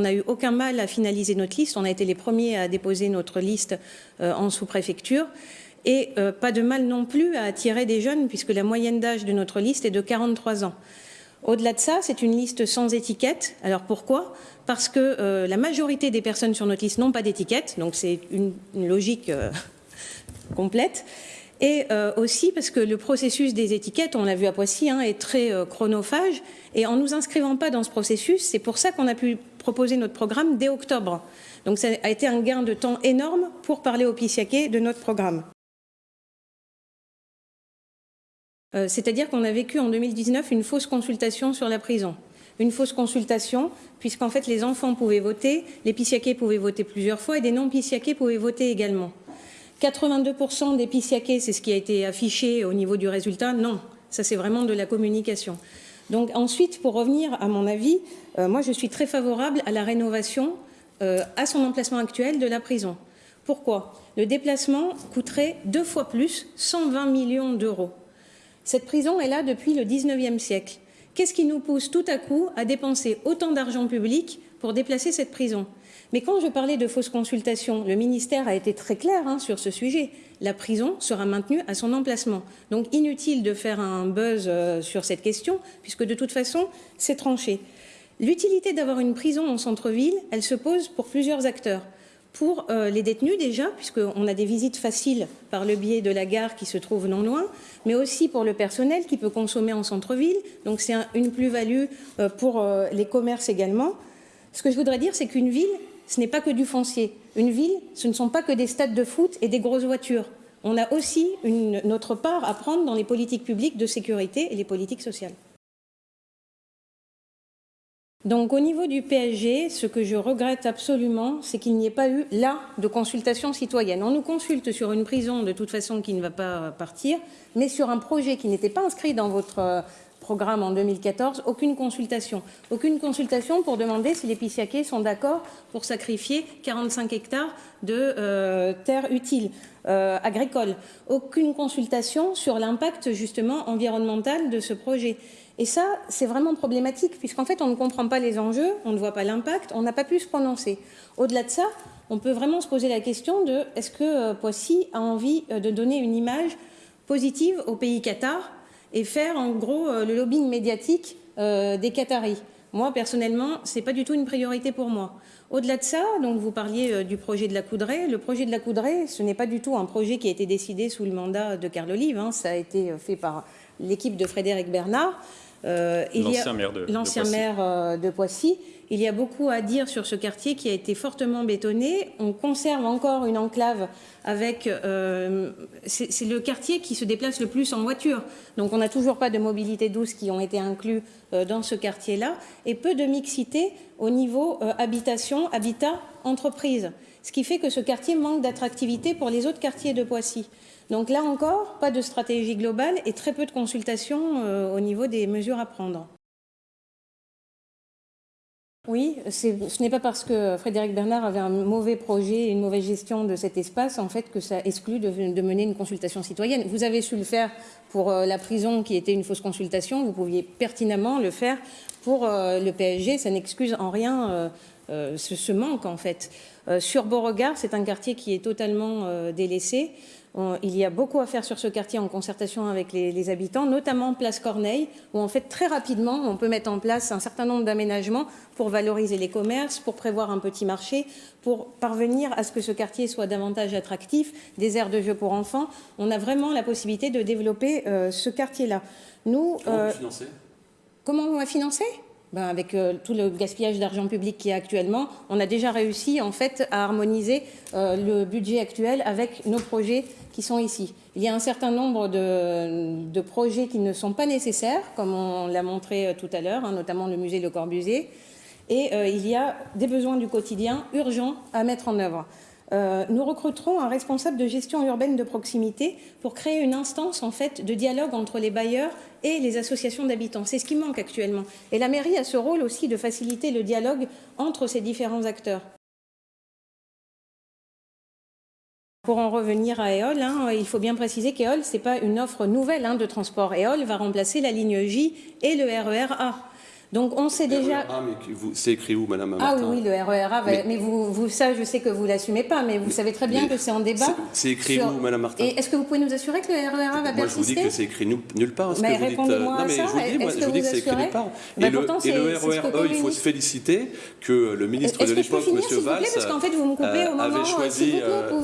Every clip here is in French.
On n'a eu aucun mal à finaliser notre liste. On a été les premiers à déposer notre liste euh, en sous-préfecture. Et euh, pas de mal non plus à attirer des jeunes, puisque la moyenne d'âge de notre liste est de 43 ans. Au-delà de ça, c'est une liste sans étiquette. Alors pourquoi? Parce que euh, la majorité des personnes sur notre liste n'ont pas d'étiquette, donc c'est une, logique complète. Et aussi parce que le processus des étiquettes, on l'a vu à Poissy, hein, est très chronophage. Et en nous inscrivant pas dans ce processus, c'est pour ça qu'on a pu proposer notre programme dès octobre. Donc ça a été un gain de temps énorme pour parler aux Pissiaquais de notre programme. Euh, c'est-à-dire qu'on a vécu en 2019 une fausse consultation sur la prison. Une fausse consultation, puisqu'en fait les enfants pouvaient voter, les Pissiaquais pouvaient voter plusieurs fois et des non-Pissiaquais pouvaient voter également. 82% des Pissiaquais, c'est ce qui a été affiché au niveau du résultat? Non, ça c'est vraiment de la communication. Donc ensuite, pour revenir à mon avis, euh, moi je suis très favorable à la rénovation euh, à son emplacement actuel de la prison. Pourquoi? Le déplacement coûterait deux fois plus, 120 millions d'euros. Cette prison est là depuis le 19e siècle. Qu'est-ce qui nous pousse tout à coup à dépenser autant d'argent public pour déplacer cette prison mais quand je parlais de fausses consultations, le ministère a été très clair hein, sur ce sujet. La prison sera maintenue à son emplacement. Donc inutile de faire un buzz euh, sur cette question, puisque de toute façon, c'est tranché. L'utilité d'avoir une prison en centre-ville, elle se pose pour plusieurs acteurs. Pour euh, les détenus déjà, puisqu'on a des visites faciles par le biais de la gare qui se trouve non loin, mais aussi pour le personnel qui peut consommer en centre-ville. Donc c'est une plus-value euh, pour les commerces également. Ce que je voudrais dire, c'est qu'une ville, ce n'est pas que du foncier. Une ville, ce ne sont pas que des stades de foot et des grosses voitures. On a aussi notre part à prendre dans les politiques publiques de sécurité et les politiques sociales. Donc au niveau du PSG, ce que je regrette absolument, c'est qu'il n'y ait pas eu là de consultation citoyenne. On nous consulte sur une prison de toute façon qui ne va pas partir, mais sur un projet qui n'était pas inscrit dans votre en 2014, aucune consultation. Aucune consultation pour demander si les Pissiaquais sont d'accord pour sacrifier 45 hectares de euh, terres utiles euh, agricoles. Aucune consultation sur l'impact justement environnemental de ce projet. Et ça, c'est vraiment problématique, puisqu'en fait, on ne comprend pas les enjeux, on ne voit pas l'impact, on n'a pas pu se prononcer. Au-delà de ça, on peut vraiment se poser la question de est-ce que euh, Poissy a envie de donner une image positive au pays Qatar et faire en gros euh, le lobbying médiatique euh, des Qataris. Moi, personnellement, ce n'est pas du tout une priorité pour moi. Au-delà de ça, donc vous parliez euh, du projet de la Coudray. Le projet de la Coudray, ce n'est pas du tout un projet qui a été décidé sous le mandat de Carl Olive. Hein. Ça a été fait par l'équipe de Frédéric Bernard. L'ancien maire de, l'ancien maire de Poissy. Il y a beaucoup à dire sur ce quartier qui a été fortement bétonné. On conserve encore une enclave avec... Euh, c'est le quartier qui se déplace le plus en voiture. Donc on n'a toujours pas de mobilité douce qui ont été inclus euh, dans ce quartier-là. Et peu de mixité au niveau euh, habitation, habitat, entreprise. Ce qui fait que ce quartier manque d'attractivité pour les autres quartiers de Poissy. Donc là encore, pas de stratégie globale et très peu de consultations au niveau des mesures à prendre. Oui, ce n'est pas parce que Frédéric Bernard avait un mauvais projet, une mauvaise gestion de cet espace, en fait, que ça exclut de, mener une consultation citoyenne. Vous avez su le faire pour euh, la prison, qui était une fausse consultation. Vous pouviez pertinemment le faire pour euh, le PSG. Ça n'excuse en rien euh, ce, manque, en fait. sur Beauregard, c'est un quartier qui est totalement délaissé. Il y a beaucoup à faire sur ce quartier en concertation avec les, habitants, notamment Place Corneille, où en fait très rapidement on peut mettre en place un certain nombre d'aménagements pour valoriser les commerces, pour prévoir un petit marché, pour parvenir à ce que ce quartier soit davantage attractif, des aires de jeu pour enfants. On a vraiment la possibilité de développer euh, ce quartier-là. Nous, comment euh, financer? Comment on va financer? Ben avec euh, tout le gaspillage d'argent public qui est actuellement, on a déjà réussi en fait à harmoniser le budget actuel avec nos projets qui sont ici. Il y a un certain nombre de, projets qui ne sont pas nécessaires, comme on l'a montré euh, tout à l'heure, hein, notamment le musée Le Corbusier, et euh, il y a des besoins du quotidien urgents à mettre en œuvre. Euh, nous recruterons un responsable de gestion urbaine de proximité pour créer une instance en fait de dialogue entre les bailleurs et les associations d'habitants. C'est ce qui manque actuellement. Et la mairie a ce rôle aussi de faciliter le dialogue entre ces différents acteurs. Pour en revenir à EOL, hein, il faut bien préciser qu'EOL, ce n'est pas une offre nouvelle hein, de transport. EOL va remplacer la ligne J et le RER A. Donc on sait déjà. Ah, mais c'est écrit où, Madame Ah oui, le RERA. Mais, vous, vous, ça, je sais que vous l'assumez pas, mais vous savez très bien que c'est en débat. C'est écrit où, Madame Martin Et est-ce que vous pouvez nous assurer que le RERA va persister Moi, je vous dis que c'est écrit nulle part. Mais répondez-moi à ça. Je vous dis, moi, je vous dis que c'est écrit nulle part. Et, le, et le RERE, il faut se féliciter que le ministre de l'époque, M. Valls, parce qu'en fait, vous me coupez au moment choisi,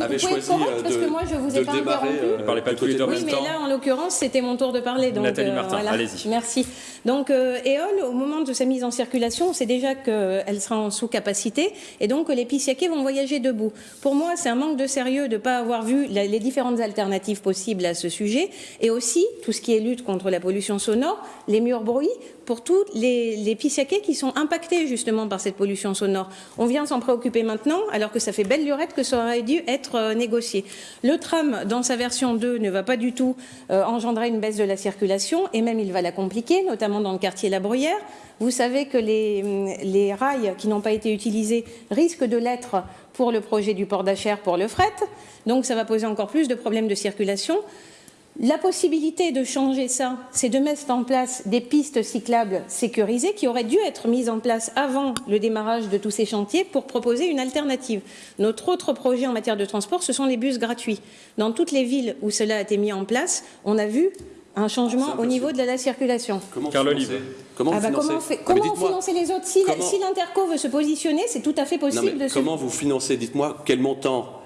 avait choisi parce que moi, je vous ai pas interrompu. pas tous les deux Oui, mais là, en l'occurrence, c'était mon tour de parler. Nathalie Martin, allez-y. Merci. Donc, EOL, au moment de sa mise en circulation, on sait déjà qu'elle sera en sous-capacité et donc que les Pissiaquais vont voyager debout. Pour moi, c'est un manque de sérieux de ne pas avoir vu les différentes alternatives possibles à ce sujet et aussi tout ce qui est lutte contre la pollution sonore, les murs bruits, pour tous les, les qui sont impactés justement par cette pollution sonore. On vient s'en préoccuper maintenant alors que ça fait belle lurette que ça aurait dû être euh, négocié. Le tram, dans sa version 2, ne va pas du tout euh, engendrer une baisse de la circulation et même il va la compliquer, notamment dans le quartier La Bruyère. Vous savez que les, rails qui n'ont pas été utilisés risquent de l'être pour le projet du port d'Achères pour le fret. Donc ça va poser encore plus de problèmes de circulation. La possibilité de changer ça, c'est de mettre en place des pistes cyclables sécurisées qui auraient dû être mises en place avant le démarrage de tous ces chantiers pour proposer une alternative. Notre autre projet en matière de transport, ce sont les bus gratuits. Dans toutes les villes où cela a été mis en place, on a vu un changement au niveau de la circulation. Comment Carl Comment, ah bah comment, comment financer les autres Si, si l'Interco veut se positionner, c'est tout à fait possible. de comment vous financez Dites-moi quel montant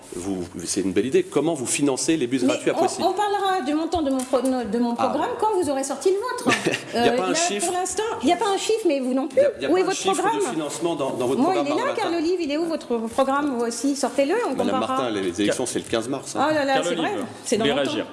c'est une belle idée. Comment vous financez les bus gratuits à on, on, parlera du montant de mon, de mon ah. programme quand vous aurez sorti le vôtre. il n'y a pas un chiffre. Pour l'instant, il n'y a pas un chiffre, mais vous non plus. Il y a, où est votre programme de financement dans, votre Moi, programme il est là, Carl Olive. Il est où votre programme vous aussi Sortez-le. Madame Martin, les élections, c'est le 15 mars. Hein. Oh là là, c'est vrai. C'est dans longtemps.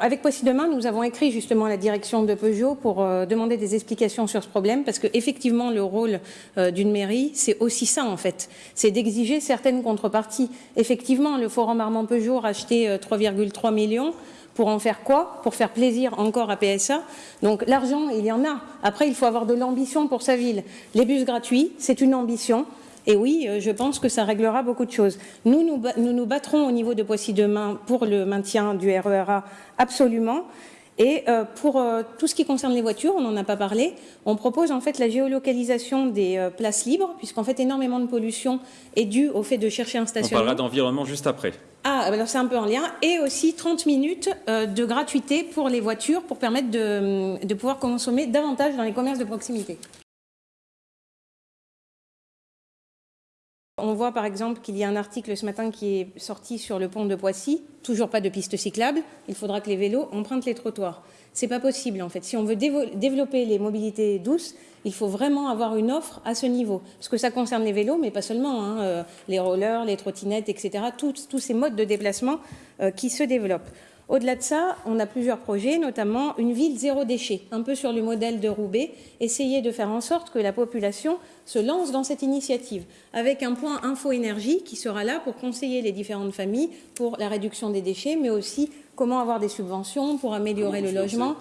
Avec Poissy Demain, nous avons écrit justement à la direction de Peugeot pour euh, demander des explications sur ce problème, parce que effectivement, le rôle euh, d'une mairie, c'est aussi ça en fait, c'est d'exiger certaines contreparties. Effectivement, le Forum Armand Peugeot a acheté 3,3 millions. Pour en faire quoi? Pour faire plaisir encore à PSA. Donc l'argent, il y en a. Après, il faut avoir de l'ambition pour sa ville. Les bus gratuits, c'est une ambition. Et oui, euh, je pense que ça réglera beaucoup de choses. Nous, nous nous, battrons au niveau de Poissy demain pour le maintien du RERA, absolument. Et euh, pour euh, tout ce qui concerne les voitures, on n'en a pas parlé, on propose en fait la géolocalisation des places libres, puisqu'en fait énormément de pollution est due au fait de chercher un stationnement. On parlera d'environnement juste après. Ah, alors c'est un peu en lien. Et aussi 30 minutes de gratuité pour les voitures pour permettre de pouvoir consommer davantage dans les commerces de proximité. On voit par exemple qu'il y a un article ce matin qui est sorti sur le pont de Poissy, toujours pas de piste cyclable, il faudra que les vélos empruntent les trottoirs. C'est pas possible en fait. Si on veut développer les mobilités douces, il faut vraiment avoir une offre à ce niveau. Parce que ça concerne les vélos, mais pas seulement, hein, euh, les rollers, les trottinettes, etc. Tous, ces modes de déplacement euh, qui se développent. Au-delà de ça, on a plusieurs projets, notamment une ville zéro déchet, un peu sur le modèle de Roubaix, essayer de faire en sorte que la population se lance dans cette initiative, avec un point info-énergie qui sera là pour conseiller les différentes familles pour la réduction des déchets, mais aussi comment avoir des subventions pour améliorer le logement.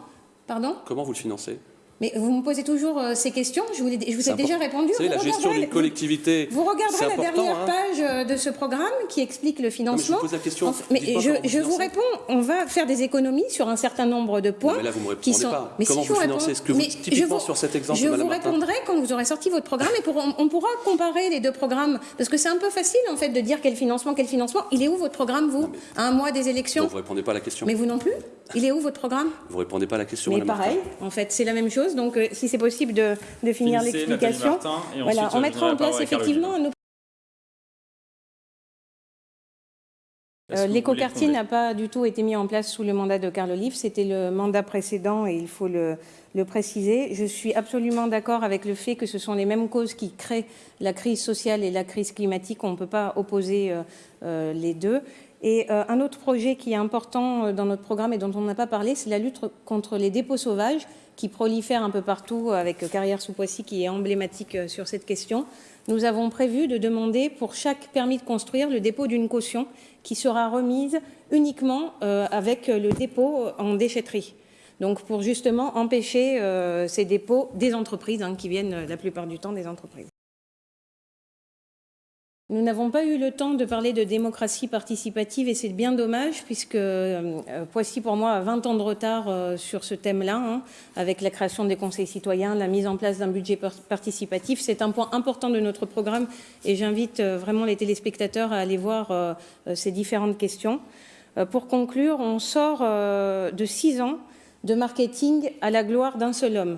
Pardon? Comment vous le financez? Mais vous me posez toujours euh, ces questions, je vous, je vous ai déjà répondu. Vous savez, la gestion d'une collectivité. Vous, regarderez la dernière hein. page euh, de ce programme qui explique le financement. mais je vous pose la question. mais je, vous réponds, on va faire des économies sur un certain nombre de points. mais là, vous me répondez sont... pas. Mais Comment si vous, financez Ce que vous, typiquement sur cet exemple, Je vous répondrai quand vous aurez sorti votre programme et pour, on, pourra comparer les deux programmes. Parce que c'est un peu facile, en fait, de dire quel financement, quel financement. Il est où votre programme, vous À un mois des élections Vous ne répondez pas à la question. Mais vous non plus Il est où votre programme Vous répondez pas à la question. Mais pareil, en fait, c'est la même chose. Donc, euh, si c'est possible de, finir l'explication. Voilà, on mettra en place effectivement un euh, L'écoquartier n'a pas du tout été mis en place sous le mandat de Carl Olive, c'était le mandat précédent et il faut le, préciser. Je suis absolument d'accord avec le fait que ce sont les mêmes causes qui créent la crise sociale et la crise climatique, on ne peut pas opposer euh, euh, les deux. Et euh, un autre projet qui est important euh, dans notre programme et dont on n'a pas parlé, c'est la lutte contre les dépôts sauvages qui prolifèrent un peu partout avec Carrière sous Poissy qui est emblématique euh, sur cette question. Nous avons prévu de demander pour chaque permis de construire le dépôt d'une caution qui sera remise uniquement avec le dépôt en déchetterie. Donc pour justement empêcher ces dépôts des entreprises hein, qui viennent la plupart du temps des entreprises. Nous n'avons pas eu le temps de parler de démocratie participative et c'est bien dommage puisque euh, Poissy pour moi a 20 ans de retard euh, sur ce thème-là hein, avec la création des conseils citoyens, la mise en place d'un budget participatif. C'est un point important de notre programme et j'invite euh, vraiment les téléspectateurs à aller voir ces différentes questions. pour conclure, on sort de six ans de marketing à la gloire d'un seul homme.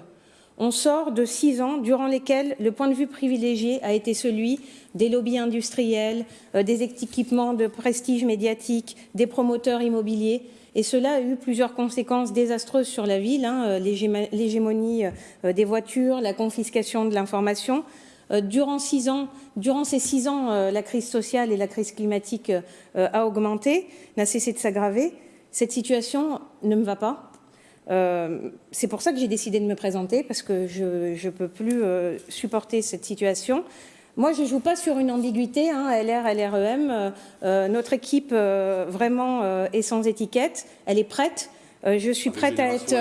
On sort de six ans durant lesquels le point de vue privilégié a été celui des lobbies industriels, euh, des équipements de prestige médiatique, des promoteurs immobiliers. Et cela a eu plusieurs conséquences désastreuses sur la ville, hein, euh, l'hégémonie euh, des voitures, la confiscation de l'information. Durant, durant ces six ans, la crise sociale et la crise climatique a augmenté, n'a cessé de s'aggraver. Cette situation ne me va pas. C'est pour ça que j'ai décidé de me présenter, parce que je ne peux plus supporter cette situation. Moi, je ne joue pas sur une ambiguïté, hein, LR, LREM. Euh, euh, notre équipe, euh, vraiment, est sans étiquette. Elle est prête. je suis prête à être,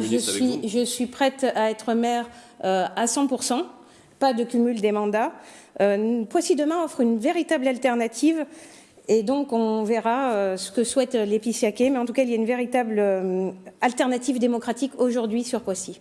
je suis, je suis prête à être maire à 100%. Pas de cumul des mandats. Poissy demain offre une véritable alternative. Et donc, on verra ce que souhaite l'épiciaquet. Mais en tout cas, il y a une véritable alternative démocratique aujourd'hui sur Poissy.